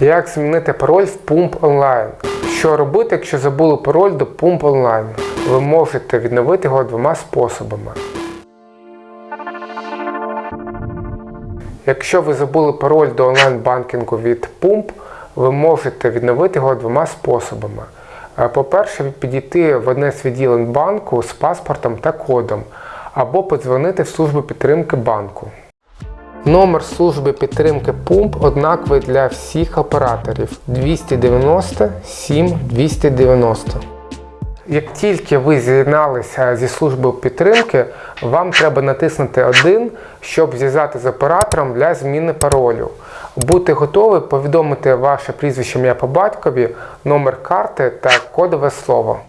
Як змінити пароль в Pump Online? Що робити, якщо забули пароль до Pump Online? Ви можете відновити його двома способами. Якщо ви забули пароль до онлайн-банкінгу від Pump, ви можете відновити його двома способами. Е, По-перше, підійти в одне з відділень банку з паспортом та кодом, або подзвонити в службу підтримки банку. Номер служби підтримки ПУМП однаковий для всіх операторів 290 7 290. Як тільки ви з'єдналися зі службою підтримки, вам треба натиснути 1, щоб зв'язати з оператором для зміни паролю. Бути готові повідомити ваше прізвище ім'я по батькові, номер карти та кодове слово.